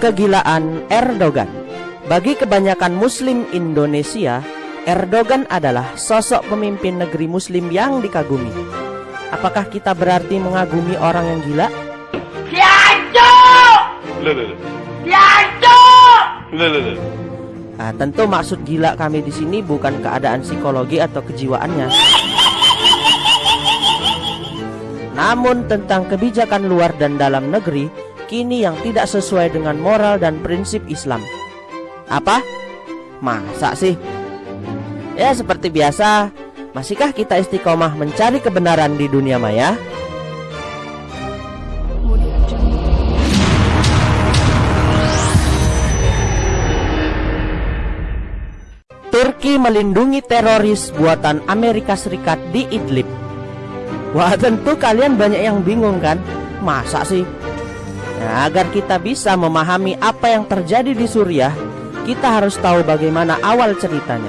Kegilaan Erdogan Bagi kebanyakan muslim Indonesia, Erdogan adalah sosok pemimpin negeri muslim yang dikagumi. Apakah kita berarti mengagumi orang yang gila? Nah, tentu maksud gila kami di sini bukan keadaan psikologi atau kejiwaannya. Namun tentang kebijakan luar dan dalam negeri kini yang tidak sesuai dengan moral dan prinsip Islam. Apa? Masa sih? Ya seperti biasa, masihkah kita istiqomah mencari kebenaran di dunia maya? Turki melindungi teroris buatan Amerika Serikat di Idlib. Wah tentu kalian banyak yang bingung kan? Masa sih? Nah, agar kita bisa memahami apa yang terjadi di Suriah, kita harus tahu bagaimana awal ceritanya.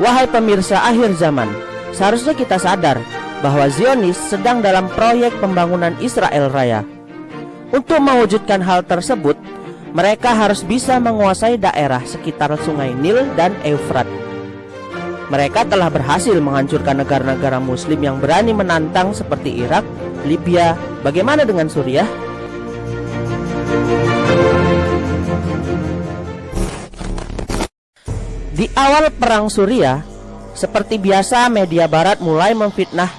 Wahai pemirsa akhir zaman, seharusnya kita sadar bahwa Zionis sedang dalam proyek pembangunan Israel Raya. Untuk mewujudkan hal tersebut, mereka harus bisa menguasai daerah sekitar sungai Nil dan Eufrat. Mereka telah berhasil menghancurkan negara-negara muslim yang berani menantang seperti Irak, Libya, bagaimana dengan Suriah? Di awal perang Suriah, seperti biasa media barat mulai memfitnah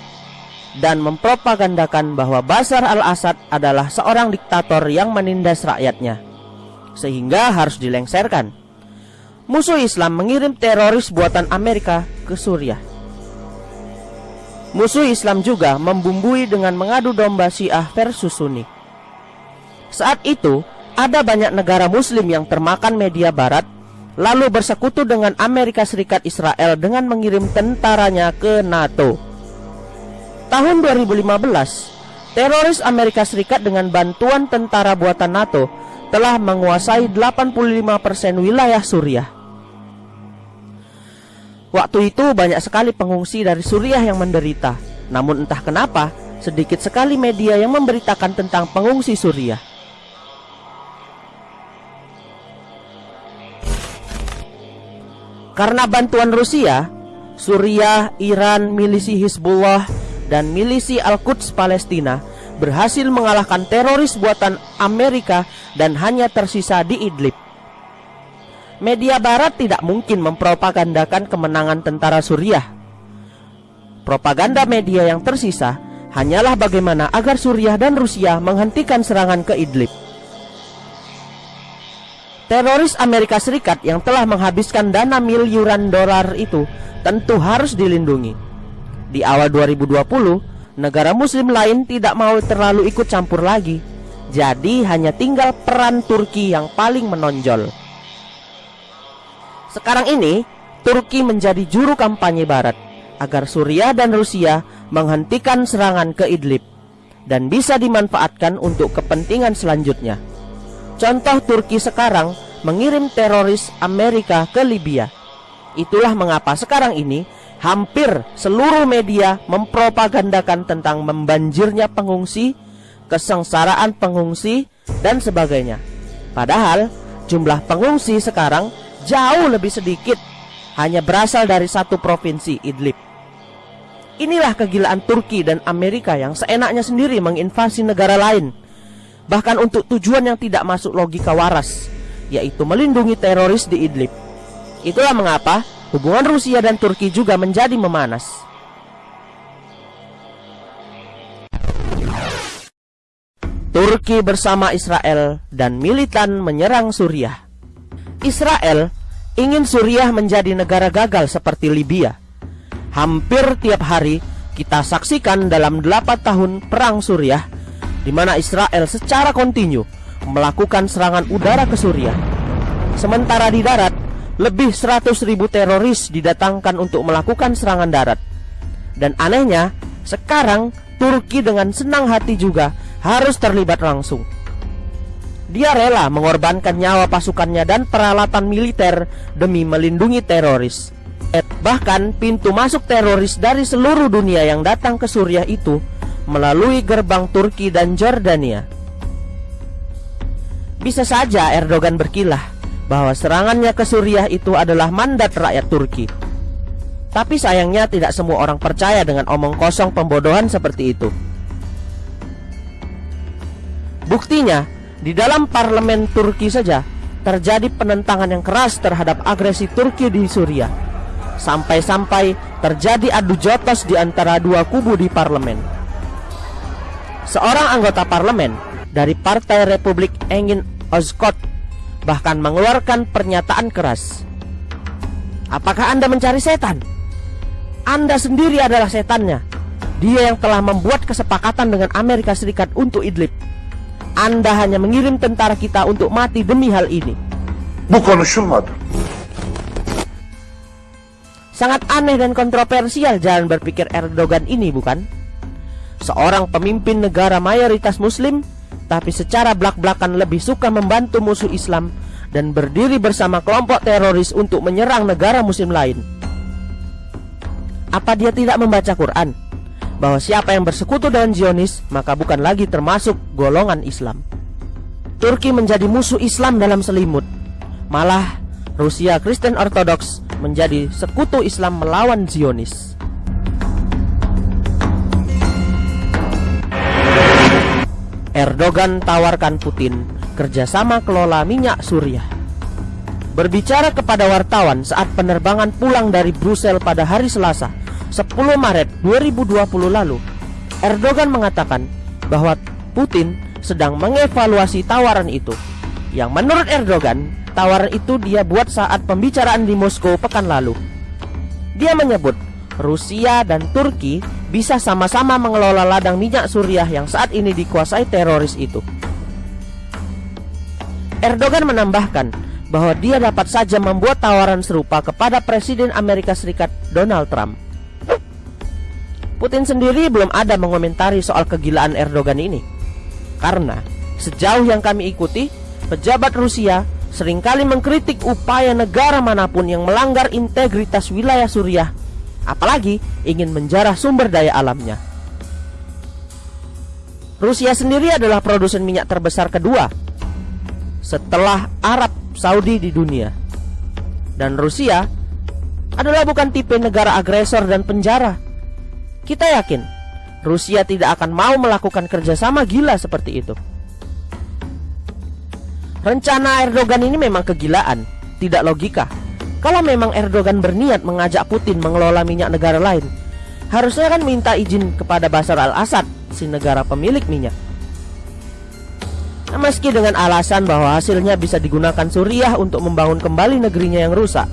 dan mempropagandakan bahwa Bashar al-Assad adalah seorang diktator yang menindas rakyatnya sehingga harus dilengsarkan. Musuh Islam mengirim teroris buatan Amerika ke Suriah. Musuh Islam juga membumbui dengan mengadu domba Syiah versus Sunni. Saat itu, ada banyak negara muslim yang termakan media barat lalu bersekutu dengan Amerika Serikat Israel dengan mengirim tentaranya ke NATO. Tahun 2015, teroris Amerika Serikat dengan bantuan tentara buatan NATO telah menguasai 85% wilayah Suriah. Waktu itu banyak sekali pengungsi dari Suriah yang menderita. Namun entah kenapa, sedikit sekali media yang memberitakan tentang pengungsi Suriah. Karena bantuan Rusia, Suriah, Iran, milisi Hizbullah, dan milisi Al-Quds Palestina berhasil mengalahkan teroris buatan Amerika dan hanya tersisa di Idlib. Media barat tidak mungkin mempropagandakan kemenangan tentara Suriah. Propaganda media yang tersisa hanyalah bagaimana agar Suriah dan Rusia menghentikan serangan ke Idlib. Teroris Amerika Serikat yang telah menghabiskan dana miliaran dolar itu tentu harus dilindungi. Di awal 2020, negara muslim lain tidak mau terlalu ikut campur lagi. Jadi hanya tinggal peran Turki yang paling menonjol. Sekarang ini, Turki menjadi juru kampanye barat agar Suriah dan Rusia menghentikan serangan ke Idlib dan bisa dimanfaatkan untuk kepentingan selanjutnya. Contoh Turki sekarang mengirim teroris Amerika ke Libya. Itulah mengapa sekarang ini hampir seluruh media mempropagandakan tentang membanjirnya pengungsi, kesengsaraan pengungsi, dan sebagainya. Padahal jumlah pengungsi sekarang jauh lebih sedikit, hanya berasal dari satu provinsi Idlib. Inilah kegilaan Turki dan Amerika yang seenaknya sendiri menginvasi negara lain bahkan untuk tujuan yang tidak masuk logika waras, yaitu melindungi teroris di Idlib. Itulah mengapa hubungan Rusia dan Turki juga menjadi memanas. Turki bersama Israel dan militan menyerang Suriah. Israel ingin Suriah menjadi negara gagal seperti Libya. Hampir tiap hari kita saksikan dalam 8 tahun perang Suriah di mana Israel secara kontinu melakukan serangan udara ke Suriah. Sementara di darat, lebih 100 ribu teroris didatangkan untuk melakukan serangan darat. Dan anehnya, sekarang Turki dengan senang hati juga harus terlibat langsung. Dia rela mengorbankan nyawa pasukannya dan peralatan militer demi melindungi teroris. Et bahkan pintu masuk teroris dari seluruh dunia yang datang ke Suriah itu melalui gerbang Turki dan Jordania. Bisa saja Erdogan berkilah bahwa serangannya ke Suriah itu adalah mandat rakyat Turki. Tapi sayangnya tidak semua orang percaya dengan omong kosong pembodohan seperti itu. Buktinya, di dalam parlemen Turki saja terjadi penentangan yang keras terhadap agresi Turki di Suriah. Sampai-sampai terjadi adu jotos di antara dua kubu di parlemen. Seorang anggota parlemen dari Partai Republik Engin Ozkot bahkan mengeluarkan pernyataan keras. Apakah Anda mencari setan? Anda sendiri adalah setannya. Dia yang telah membuat kesepakatan dengan Amerika Serikat untuk Idlib. Anda hanya mengirim tentara kita untuk mati demi hal ini. Bu konuşulmadı. Sangat aneh dan kontroversial jalan berpikir Erdogan ini bukan? Seorang pemimpin negara mayoritas muslim Tapi secara belak-belakan lebih suka membantu musuh Islam Dan berdiri bersama kelompok teroris untuk menyerang negara muslim lain Apa dia tidak membaca Quran? Bahwa siapa yang bersekutu dengan Zionis maka bukan lagi termasuk golongan Islam. Turki menjadi musuh Islam dalam selimut. Malah Rusia Kristen Ortodoks menjadi sekutu Islam melawan Zionis. Erdogan tawarkan Putin kerjasama kelola minyak Suriah. Berbicara kepada wartawan saat penerbangan pulang dari Brussels pada hari Selasa, 10 Maret 2020 lalu, Erdogan mengatakan bahwa Putin sedang mengevaluasi tawaran itu. Yang menurut Erdogan, tawaran itu dia buat saat pembicaraan di Moskow pekan lalu. Dia menyebut Rusia dan Turki bisa sama-sama mengelola ladang minyak Suriah yang saat ini dikuasai teroris itu. Erdogan menambahkan bahwa dia dapat saja membuat tawaran serupa kepada Presiden Amerika Serikat Donald Trump. Putin sendiri belum ada mengomentari soal kegilaan Erdogan ini. Karena sejauh yang kami ikuti, pejabat Rusia sering kali mengkritik upaya negara mana pun yang melanggar integritas wilayah Suriah, apalagi ingin menjarah sumber daya alamnya. Rusia sendiri adalah produsen minyak terbesar kedua setelah Arab Saudi di dunia. Dan Rusia adalah bukan tipe negara agresor dan penjara kita yakin Rusia tidak akan mau melakukan kerjasama gila seperti itu. Rencana Erdogan ini memang kegilaan, tidak logika. Kalau memang Erdogan berniat mengajak Putin mengelola minyak negara lain, harusnya kan minta izin kepada Basar al-Assad, si negara pemilik minyak. Nah, meski dengan alasan bahwa hasilnya bisa digunakan Suriah untuk membangun kembali negerinya yang rusak,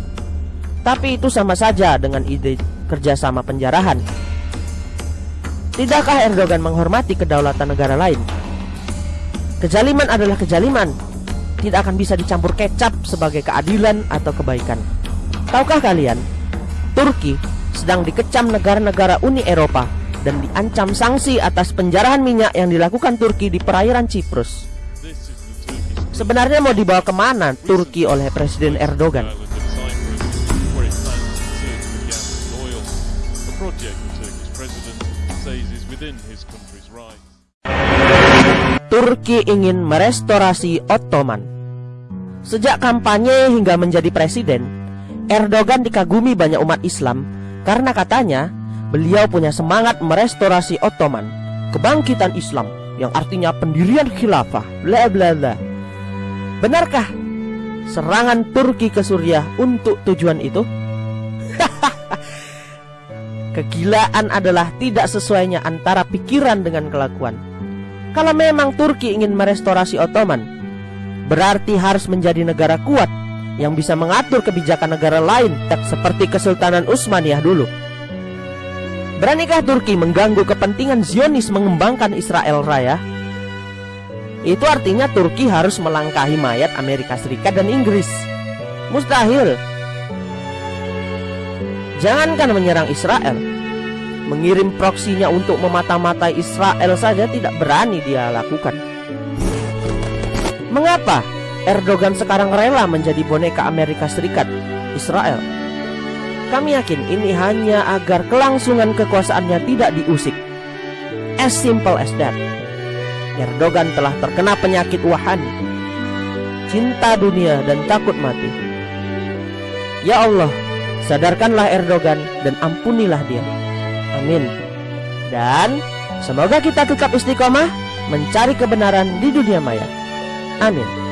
tapi itu sama saja dengan ide kerjasama penjarahan. Tidakkah Erdogan menghormati kedaulatan negara lain? Kejaliman adalah kejaliman Tidak akan bisa dicampur kecap sebagai keadilan atau kebaikan Tahukah kalian? Turki sedang dikecam negara-negara Uni Eropa Dan diancam sanksi atas penjarahan minyak yang dilakukan Turki di perairan Ciprus Sebenarnya mau dibawa ke mana Turki oleh Presiden Erdogan? Turki ingin merestorasi Ottoman. Sejak kampanye hingga menjadi presiden, Erdogan dikagumi banyak umat Islam karena katanya beliau punya semangat merestorasi Ottoman, kebangkitan Islam yang artinya pendirian khilafah, bla bla bla. Benarkah serangan Turki ke Suriah untuk tujuan itu? Kegilaan adalah tidak sesuainya antara pikiran dengan kelakuan. Kalau memang Turki ingin merestorasi Ottoman, berarti harus menjadi negara kuat yang bisa mengatur kebijakan negara lain tak seperti Kesultanan Utsmaniyah dulu. Beranikah Turki mengganggu kepentingan Zionis mengembangkan Israel Raya? Itu artinya Turki harus melangkahi mayat Amerika Serikat dan Inggris. Mustahil. Jangankan menyerang Israel, mengirim proksinya untuk memata-matai Israel saja tidak berani dia lakukan. Mengapa Erdogan sekarang rela menjadi boneka Amerika Serikat, Israel? Kami yakin ini hanya agar kelangsungan kekuasaannya tidak diusik. As simple as that. Erdogan telah terkena penyakit wahani. cinta dunia dan takut mati. Ya Allah, sadarkanlah Erdogan dan ampunilah dia. Amin. Dan semoga kita tetap istiqomah mencari kebenaran di dunia maya. Amin.